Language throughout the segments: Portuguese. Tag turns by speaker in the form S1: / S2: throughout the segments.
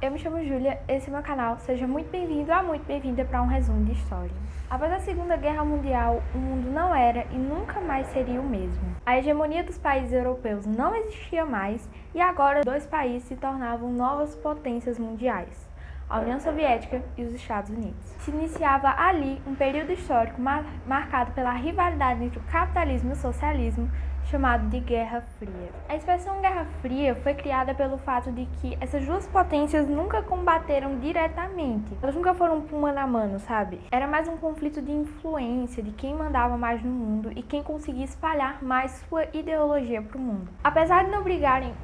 S1: eu me chamo Júlia, esse é meu canal. Seja muito bem-vindo ou muito bem-vinda para um resumo de história. Após a Segunda Guerra Mundial, o mundo não era e nunca mais seria o mesmo. A hegemonia dos países europeus não existia mais e agora dois países se tornavam novas potências mundiais a União Soviética e os Estados Unidos. Se iniciava ali um período histórico mar marcado pela rivalidade entre o capitalismo e o socialismo, chamado de Guerra Fria. A expressão Guerra Fria foi criada pelo fato de que essas duas potências nunca combateram diretamente. Elas nunca foram mano a mano, sabe? Era mais um conflito de influência, de quem mandava mais no mundo e quem conseguia espalhar mais sua ideologia para o mundo. Apesar de não brigarem...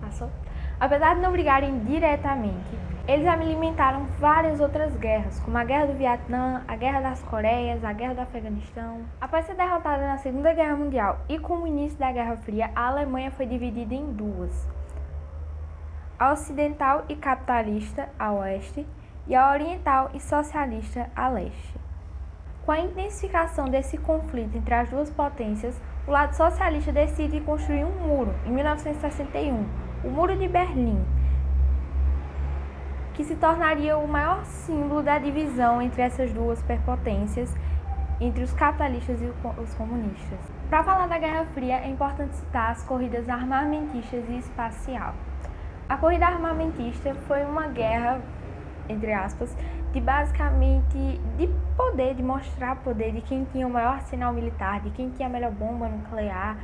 S1: Passou? Apesar de não brigarem diretamente, eles alimentaram várias outras guerras, como a Guerra do Vietnã, a Guerra das Coreias, a Guerra do Afeganistão. Após ser derrotada na Segunda Guerra Mundial e com o início da Guerra Fria, a Alemanha foi dividida em duas. A ocidental e capitalista, a oeste, e a oriental e socialista, a leste. Com a intensificação desse conflito entre as duas potências, o lado socialista decide construir um muro, em 1961, o Muro de Berlim, que se tornaria o maior símbolo da divisão entre essas duas superpotências, entre os capitalistas e os comunistas. Para falar da Guerra Fria, é importante citar as corridas armamentistas e espacial. A corrida armamentista foi uma guerra, entre aspas, de basicamente de poder, de mostrar poder de quem tinha o maior arsenal militar, de quem tinha a melhor bomba nuclear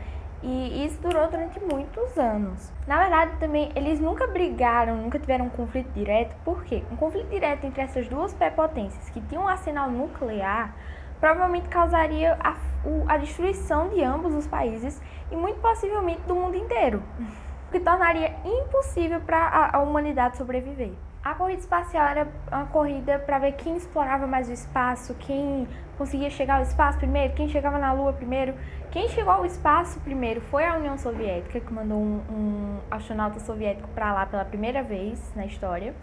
S1: e isso durou durante muitos anos. Na verdade, também eles nunca brigaram, nunca tiveram um conflito direto. Por quê? Um conflito direto entre essas duas prepotências que tinham um arsenal nuclear provavelmente causaria a, a destruição de ambos os países e muito possivelmente do mundo inteiro, o que tornaria impossível para a humanidade sobreviver. A corrida espacial era uma corrida para ver quem explorava mais o espaço, quem conseguia chegar ao espaço primeiro, quem chegava na Lua primeiro. Quem chegou ao espaço primeiro foi a União Soviética, que mandou um, um astronauta soviético para lá pela primeira vez na história.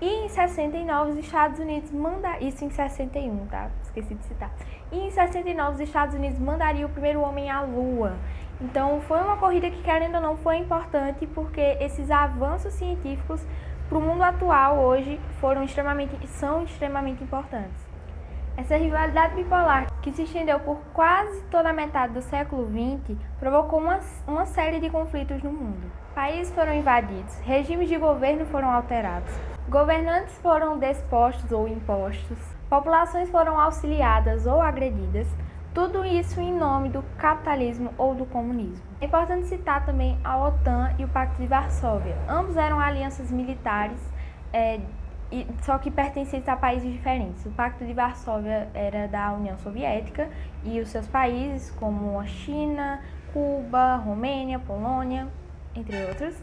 S1: E em 69 os Estados Unidos mandaram, isso em 61, tá? Esqueci de citar. E em 69 os Estados Unidos mandariam o primeiro homem à Lua. Então foi uma corrida que, querendo ou não, foi importante porque esses avanços científicos para o mundo atual hoje foram extremamente, são extremamente importantes. Essa rivalidade bipolar, que se estendeu por quase toda a metade do século XX, provocou uma, uma série de conflitos no mundo. Países foram invadidos, regimes de governo foram alterados, governantes foram despostos ou impostos, populações foram auxiliadas ou agredidas, tudo isso em nome do capitalismo ou do comunismo. É importante citar também a OTAN e o Pacto de Varsóvia. Ambos eram alianças militares, é, só que pertencentes a países diferentes. O Pacto de Varsóvia era da União Soviética e os seus países, como a China, Cuba, Romênia, Polônia, entre outros.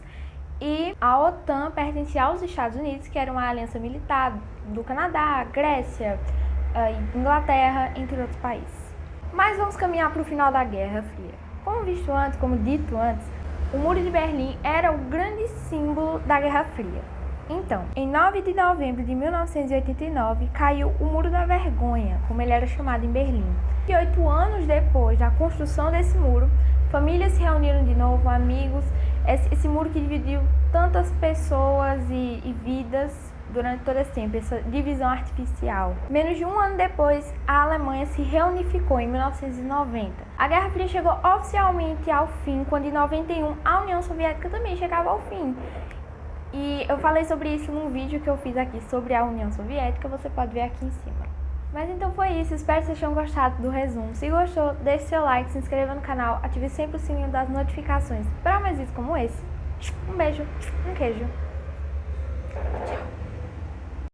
S1: E a OTAN pertencia aos Estados Unidos, que era uma aliança militar do Canadá, Grécia, eh, Inglaterra, entre outros países. Mas vamos caminhar para o final da Guerra Fria. Como visto antes, como dito antes, o Muro de Berlim era o grande símbolo da Guerra Fria. Então, em 9 de novembro de 1989, caiu o Muro da Vergonha, como ele era chamado em Berlim. E oito anos depois da construção desse muro, famílias se reuniram de novo, amigos, esse, esse muro que dividiu tantas pessoas e, e vidas durante todo esse tempo, essa divisão artificial. Menos de um ano depois, a Alemanha se reunificou em 1990. A Guerra Fria chegou oficialmente ao fim, quando em 91 a União Soviética também chegava ao fim. E eu falei sobre isso num vídeo que eu fiz aqui sobre a União Soviética, você pode ver aqui em cima. Mas então foi isso, espero que vocês tenham gostado do resumo. Se gostou, deixe seu like, se inscreva no canal, ative sempre o sininho das notificações para mais vídeos como esse. Um beijo, um queijo. Tchau.